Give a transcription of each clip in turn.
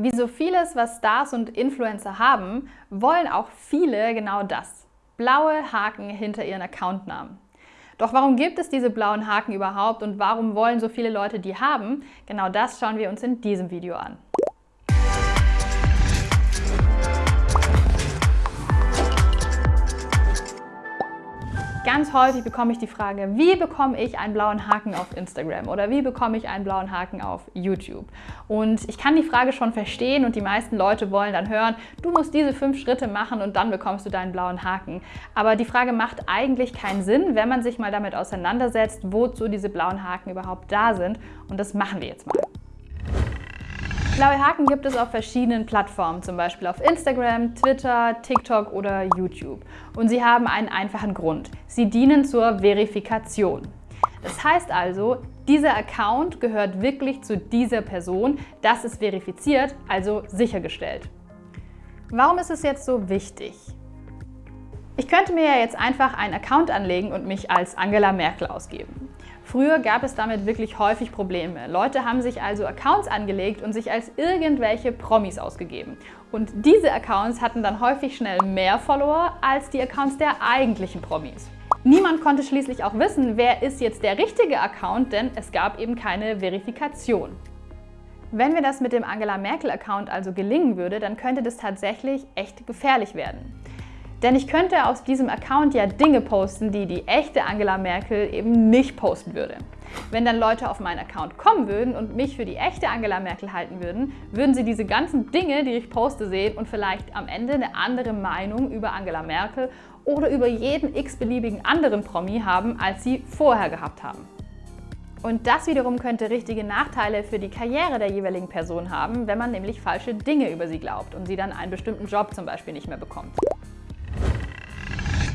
Wie so vieles, was Stars und Influencer haben, wollen auch viele genau das. Blaue Haken hinter ihren Accountnamen. Doch warum gibt es diese blauen Haken überhaupt und warum wollen so viele Leute die haben? Genau das schauen wir uns in diesem Video an. Ganz häufig bekomme ich die Frage, wie bekomme ich einen blauen Haken auf Instagram oder wie bekomme ich einen blauen Haken auf YouTube? Und ich kann die Frage schon verstehen und die meisten Leute wollen dann hören, du musst diese fünf Schritte machen und dann bekommst du deinen blauen Haken. Aber die Frage macht eigentlich keinen Sinn, wenn man sich mal damit auseinandersetzt, wozu diese blauen Haken überhaupt da sind. Und das machen wir jetzt mal. Blaue Haken gibt es auf verschiedenen Plattformen, zum Beispiel auf Instagram, Twitter, TikTok oder YouTube. Und sie haben einen einfachen Grund. Sie dienen zur Verifikation. Das heißt also, dieser Account gehört wirklich zu dieser Person, das ist verifiziert, also sichergestellt. Warum ist es jetzt so wichtig? Ich könnte mir ja jetzt einfach einen Account anlegen und mich als Angela Merkel ausgeben. Früher gab es damit wirklich häufig Probleme. Leute haben sich also Accounts angelegt und sich als irgendwelche Promis ausgegeben. Und diese Accounts hatten dann häufig schnell mehr Follower als die Accounts der eigentlichen Promis. Niemand konnte schließlich auch wissen, wer ist jetzt der richtige Account, denn es gab eben keine Verifikation. Wenn mir das mit dem Angela Merkel-Account also gelingen würde, dann könnte das tatsächlich echt gefährlich werden. Denn ich könnte auf diesem Account ja Dinge posten, die die echte Angela Merkel eben nicht posten würde. Wenn dann Leute auf meinen Account kommen würden und mich für die echte Angela Merkel halten würden, würden sie diese ganzen Dinge, die ich poste, sehen und vielleicht am Ende eine andere Meinung über Angela Merkel oder über jeden x-beliebigen anderen Promi haben, als sie vorher gehabt haben. Und das wiederum könnte richtige Nachteile für die Karriere der jeweiligen Person haben, wenn man nämlich falsche Dinge über sie glaubt und sie dann einen bestimmten Job zum Beispiel nicht mehr bekommt.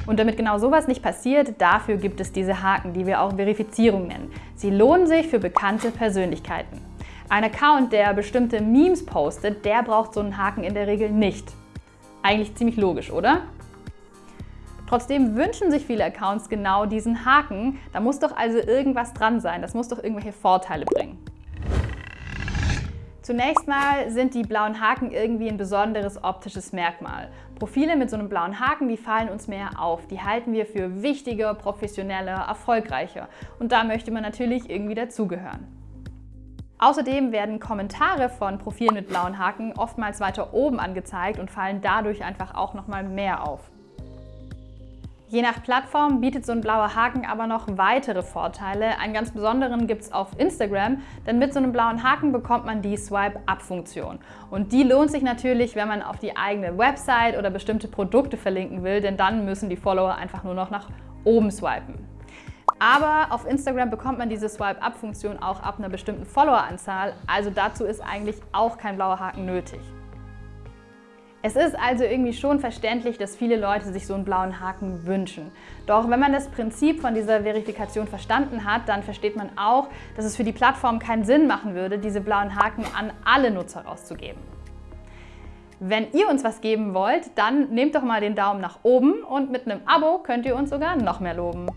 Und damit genau sowas nicht passiert, dafür gibt es diese Haken, die wir auch Verifizierung nennen. Sie lohnen sich für bekannte Persönlichkeiten. Ein Account, der bestimmte Memes postet, der braucht so einen Haken in der Regel nicht. Eigentlich ziemlich logisch, oder? Trotzdem wünschen sich viele Accounts genau diesen Haken. Da muss doch also irgendwas dran sein. Das muss doch irgendwelche Vorteile bringen. Zunächst mal sind die blauen Haken irgendwie ein besonderes optisches Merkmal. Profile mit so einem blauen Haken, die fallen uns mehr auf. Die halten wir für wichtiger, professioneller, erfolgreicher. Und da möchte man natürlich irgendwie dazugehören. Außerdem werden Kommentare von Profilen mit blauen Haken oftmals weiter oben angezeigt und fallen dadurch einfach auch nochmal mehr auf. Je nach Plattform bietet so ein blauer Haken aber noch weitere Vorteile. Einen ganz besonderen gibt es auf Instagram, denn mit so einem blauen Haken bekommt man die Swipe-Up-Funktion. Und die lohnt sich natürlich, wenn man auf die eigene Website oder bestimmte Produkte verlinken will, denn dann müssen die Follower einfach nur noch nach oben swipen. Aber auf Instagram bekommt man diese Swipe-Up-Funktion auch ab einer bestimmten Followeranzahl, also dazu ist eigentlich auch kein blauer Haken nötig. Es ist also irgendwie schon verständlich, dass viele Leute sich so einen blauen Haken wünschen. Doch wenn man das Prinzip von dieser Verifikation verstanden hat, dann versteht man auch, dass es für die Plattform keinen Sinn machen würde, diese blauen Haken an alle Nutzer rauszugeben. Wenn ihr uns was geben wollt, dann nehmt doch mal den Daumen nach oben und mit einem Abo könnt ihr uns sogar noch mehr loben.